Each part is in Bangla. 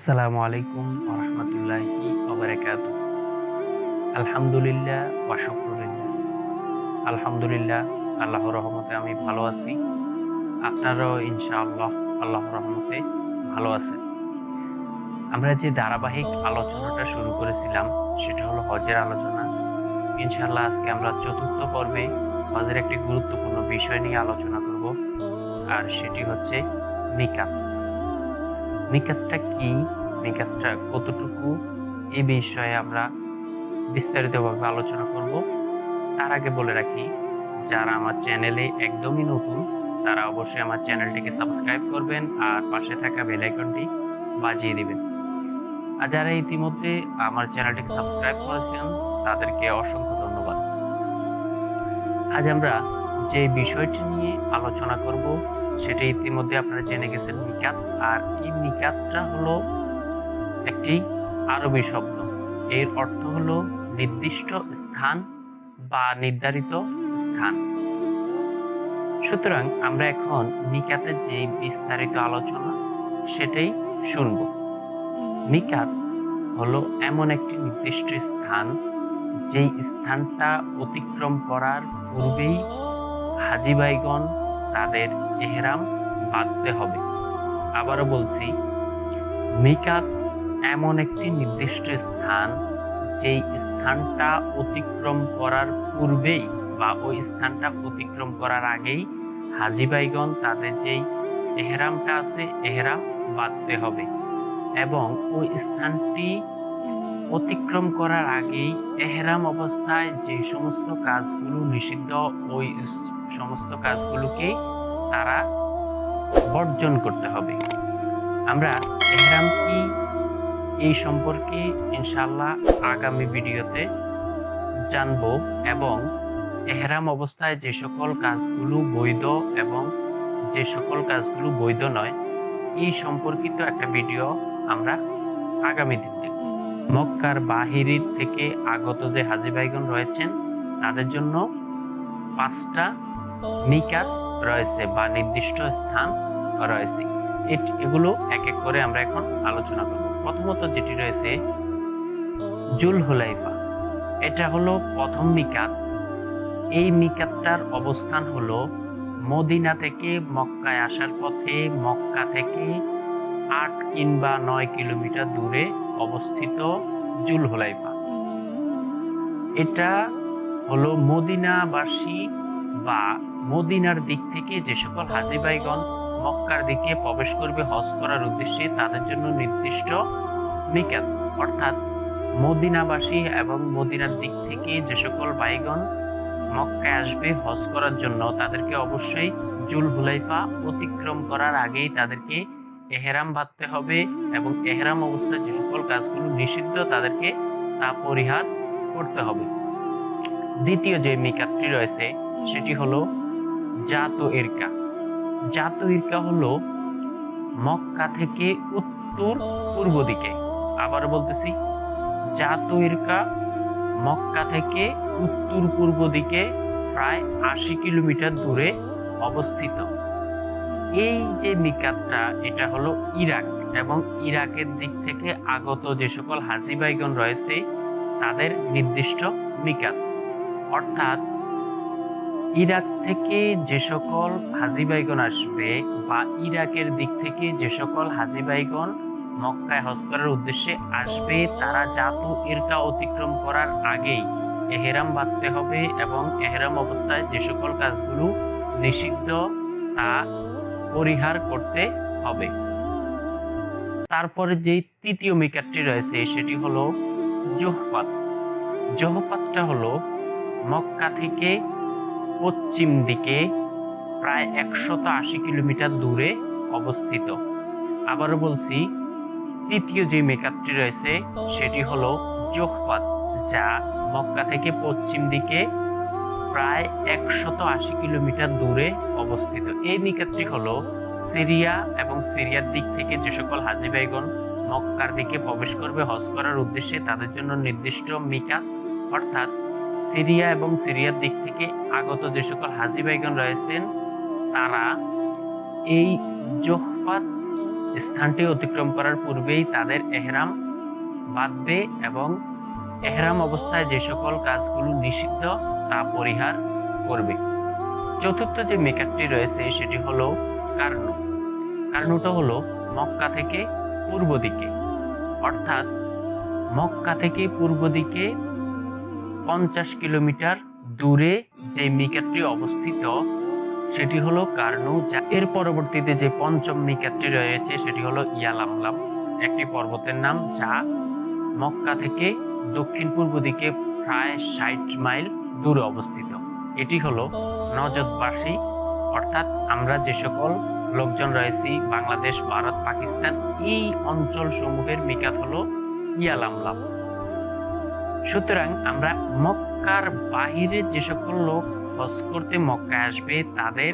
আসসালামু আলাইকুম রহমতুল্লাহি ওবরাকাত আলহামদুলিল্লাহ ওয়া শুকরুলিল্লাহ। আলহামদুলিল্লাহ, আল্লাহর রহমতে আমি ভালো আছি। আপনারাও ইনশাআল্লাহ আল্লাহর রহমতে ভালো আছেন। আমরা যে ধারাবাহিক আলোচনাটা শুরু করেছিলাম, সেটা হলো হজের আলোচনা। ইনশাআল্লাহ আজকে আমরা চতুর্থ পর্বে হজের একটি গুরুত্বপূর্ণ বিষয় নিয়ে আলোচনা করব, আর সেটি হচ্ছে মিকাত মিকাতটা কি? মিকাতটা কতটুকু? এ বিষয়ে আমরা বিস্তারিতভাবে আলোচনা করব। তার আগে বলে রাখি, যারা আমার চ্যানেলে একদমই নতুন, তারা অবশ্যই আমার চ্যানেলটিকে সাবস্ক্রাইব করবেন আর পাশে থাকা বেল আইকনটি বাজিয়ে দিবেন। আর যারা ইতিমধ্যে আমার চ্যানেলটিকে সাবস্ক্রাইব করেছেন, তাদেরকে অসংখ্য ধন্যবাদ। আজ আমরা যে বিষয়টি নিয়ে আলোচনা করব সেটা ইতিমধ্যে আপনারা জেনে গেছেন নিকাত। আর এই নিকাতটা হলো একটি আরবি শব্দ। এর অর্থ হলো নির্দিষ্ট স্থান বা নির্ধারিত স্থান। সুতরাং আমরা এখন নিকাতের যে বিস্তারিত আলোচনা, সেটাই শুনব। নিকাত হলো এমন একটি নির্দিষ্ট স্থান, যেই স্থানটা অতিক্রম করার পূর্বেই হাজিবাইগণ তাদের এহরাম বাঁধতে হবে। আবারও বলছি, মিকাত এমন একটি নির্দিষ্ট স্থান, যেই স্থানটা অতিক্রম করার পূর্বেই বা ওই স্থানটা অতিক্রম করার আগেই হাজিবাইগণ তাদের যেই এহরামটা আছে, এহরাম বাঁধতে হবে। এবং ওই স্থানটি অতিক্রম করার আগেই এহরাম অবস্থায় যে সমস্ত কাজগুলো নিষিদ্ধ, ওই সমস্ত কাজগুলোকে তারা বর্জন করতে হবে। আমরা এহরাম কি এই সম্পর্কে ইনশাল্লাহ আগামী ভিডিওতে জানব এবং এহরাম অবস্থায় যে সকল কাজগুলো বৈধ এবং যে সকল কাজগুলো বৈধ নয়, এই সম্পর্কিত একটা ভিডিও আমরা আগামী দিন দেখব। মক্কার বাহিরির থেকে আগত যে হাজি ভাইগণ রয়েছেন, তাদের জন্য পাঁচটা মিকাত রয়েছে বা নির্দিষ্ট স্থান রয়েছে। এগুলো এক এক করে আমরা এখন আলোচনা করব। প্রথমত যেটি রয়েছে জুল হুলাইফা। এটা হলো প্রথম মিকাত এই মিকাতটার অবস্থান হলো মদিনা থেকে মক্কায় আসার পথে মক্কা থেকে আট কিংবা নয় কিলোমিটার দূরে অবস্থিত জুল হুলাইফা এটা হলো মদিনাবাসী বা মদিনার দিক থেকে যে সকল হাজিবাইগণ মক্কার দিকে প্রবেশ করবে হজ করার উদ্দেশ্যে তাদের জন্য নির্দিষ্ট নিকাত অর্থাৎ মদিনাবাসী এবং মদিনার দিক থেকে যে সকল বাইগণ মক্কায় আসবে হজ করার জন্য তাদেরকে অবশ্যই জুল হুলাইফা অতিক্রম করার আগেই তাদেরকে এহেরাম বাঁধতে হবে এবং এহেরাম অবস্থায় যে সকল কাজগুলো নিষিদ্ধ, তাদেরকে তা পরিহার করতে হবে। দ্বিতীয় যে মিকাতটি রয়েছে, সেটি হলো জাত ইরকা। জাত ইরকা হলো মক্কা থেকে উত্তর পূর্ব দিকে। আবার বলতেছি, জাত ইরকা মক্কা থেকে উত্তর পূর্ব দিকে প্রায় আশি কিলোমিটার দূরে অবস্থিত। এই যে মিকাতটা এটা হলো ইরাক এবং ইরাকের দিক থেকে আগত যে সকল হাজি হাজিবাইগণ রয়েছে, তাদের নির্দিষ্ট মিকাত অর্থাৎ ইরাক থেকে যে সকল হাজি হাজিবাইগণ আসবে বা ইরাকের দিক থেকে যে সকল হাজি হাজিবাইগণ মক্কায় হজ করার উদ্দেশ্যে আসবে, তারা জাতু ইরকা অতিক্রম করার আগেই এহেরাম বাঁধতে হবে এবং এহেরাম অবস্থায় যে সকল কাজগুলো নিষিদ্ধ, তা পরিহার করতে হবে। তারপরে যে তৃতীয় মিকারটি রয়েছে, সেটি হলো জোহফাত। জোহফাতটা হলো মক্কা থেকে পশ্চিম দিকে প্রায় একশত আশি কিলোমিটার দূরে অবস্থিত। আবারও বলছি, তৃতীয় যে মেকাতটি রয়েছে, সেটি হলো জোহফাত, যা মক্কা থেকে পশ্চিম দিকে প্রায় একশত আশি কিলোমিটার দূরে অবস্থিত। এই নিকাতটি হলো সিরিয়া এবং সিরিয়ার দিক থেকে যে সকল হাজি ভাইগণ মক্কার দিকে প্রবেশ করবে, হজ করার উদ্দেশ্যে তাদের জন্য নির্দিষ্ট মিকাত, অর্থাৎ সিরিয়া এবং সিরিয়ার দিক থেকে আগত যে সকল হাজি ভাইগণ রয়েছেন, তারা এই জোহফাত স্থানটি অতিক্রম করার পূর্বেই তাদের এহরাম বাঁধবে এবং এহরাম অবস্থায় যে সকল কাজগুলো নিষিদ্ধ তা পরিহার করবে। চতুর্থ যে মেকারটি রয়েছে, সেটি হলো কার্নু। কার্নুটা হলো মক্কা থেকে পূর্ব দিকে। অর্থাৎ মক্কা থেকে পূর্ব দিকে পঞ্চাশ কিলোমিটার দূরে যে মিকারটি অবস্থিত, সেটি হলো কার্নু, যা এর পরবর্তীতে যে পঞ্চম মিকারটি রয়েছে, সেটি হলো ইয়ালামলাম। একটি পর্বতের নাম, যা মক্কা থেকে দক্ষিণ পূর্ব দিকে প্রায় ষাট মাইল দূরে অবস্থিত। এটি হলো নজদবাসী, অর্থাৎ আমরা যে সকল লোকজন রয়েছি, বাংলাদেশ, ভারত, পাকিস্তান, এই অঞ্চল সমূহের মিকাত হলো ইয়ালামলাম সুতরাং আমরা মক্কার বাহিরে যে সকল লোক হজ করতে মক্কায় আসবে, তাদের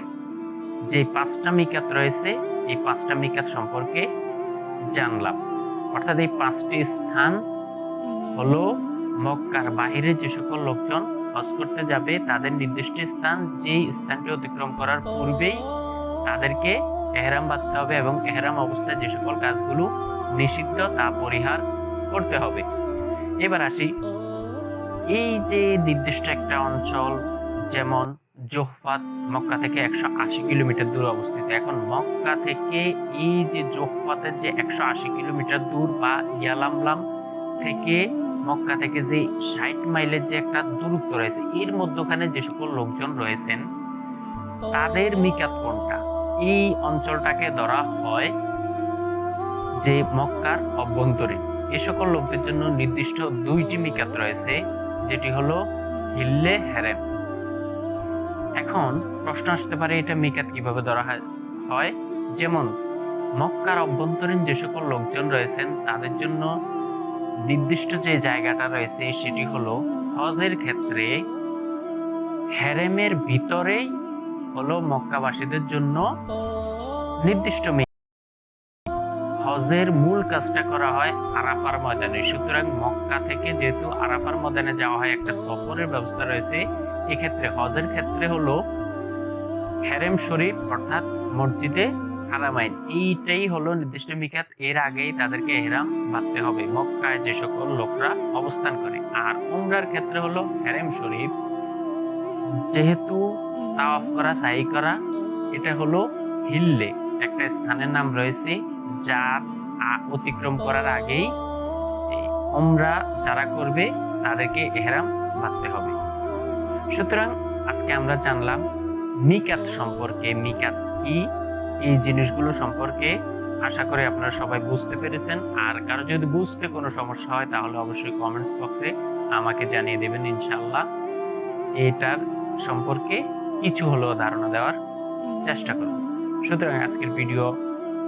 যে পাঁচটা মিকাত রয়েছে, এই পাঁচটা মিকাত সম্পর্কে জানলাম। অর্থাৎ এই পাঁচটি স্থান হলো মক্কার বাহিরে যে সকল লোকজন হজ করতে যাবে, তাদের নির্দিষ্ট স্থান, যেই স্থানটি অতিক্রম করার পূর্বেই তাদেরকে এহরাম বাঁধতে হবে এবং এহরাম অবস্থায় যে সকল কাজগুলো নিষিদ্ধ তা পরিহার করতে হবে। এবার আসি, এই যে নির্দিষ্ট একটা অঞ্চল, যেমন জোহফাত মক্কা থেকে একশো আশি কিলোমিটার দূরে অবস্থিত। এখন মক্কা থেকে এই যে জোহফাতের যে একশো আশি কিলোমিটার দূর বা ইয়ালামলাম থেকে মক্কা থেকে যে ষাট মাইলের যে একটা দূরত্ব রয়েছে, এর মধ্যখানে যে সকল লোকজন রয়েছেন, তাদের মিকাত কোনটা? এই অঞ্চলটাকে ধরা হয় যে মক্কার অভ্যন্তরীণ। এ সকল লোকদের জন্য নির্দিষ্ট দুইটি মিকাত রয়েছে, যেটি হলো হিল্লে হেরেম। এখন প্রশ্ন আসতে পারে, এটা মিকাত কীভাবে ধরা হয়? যেমন মক্কার অভ্যন্তরীণ যে সকল লোকজন রয়েছেন, তাদের জন্য নির্দিষ্ট যে জায়গাটা রয়েছে সেটি হলো হজের ক্ষেত্রে হেরেমের ভিতরেই হলো মক্কাবাসীদের জন্য নির্দিষ্ট হজের মূল কাজটা করা হয় আরাফার ময়দানে। সুতরাং মক্কা থেকে যেহেতু আরাফার ময়দানে যাওয়া হয়, একটা সফরের ব্যবস্থা রয়েছে। এক্ষেত্রে হজের ক্ষেত্রে হলো হেরেম শরীফ অর্থাৎ মসজিদে হারামাইন এইটাই হলো নির্দিষ্ট মিকাত এর আগেই তাদেরকে এহরাম বাঁধতে হবে। মক্কায় যে সকল লোকরা অবস্থান করে। আর উমরার ক্ষেত্রে হলো হেরেম শরীফ। যেহেতু তাওয়াফ করা সাই করা, এটা হলো হিল্লে একটা স্থানের নাম রয়েছে, যার অতিক্রম করার আগেই উমরা যারা করবে, তাদেরকে এহরাম বাঁধতে হবে। সুতরাং আজকে আমরা জানলাম মিকাত সম্পর্কে। মিকাত কি? এই জিনিসগুলো সম্পর্কে আশা করি আপনারা সবাই বুঝতে পেরেছেন। আর কারও যদি বুঝতে কোনো সমস্যা হয়, তাহলে অবশ্যই কমেন্টস বক্সে আমাকে জানিয়ে দেবেন ইনশাআল্লাহ। এটার সম্পর্কে কিছু হলেও ধারণা দেওয়ার চেষ্টা করব। সুতরাং আজকের ভিডিও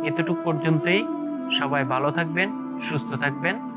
এতটুকু পর্যন্তই। সবাই ভালো থাকবেন, সুস্থ থাকবেন।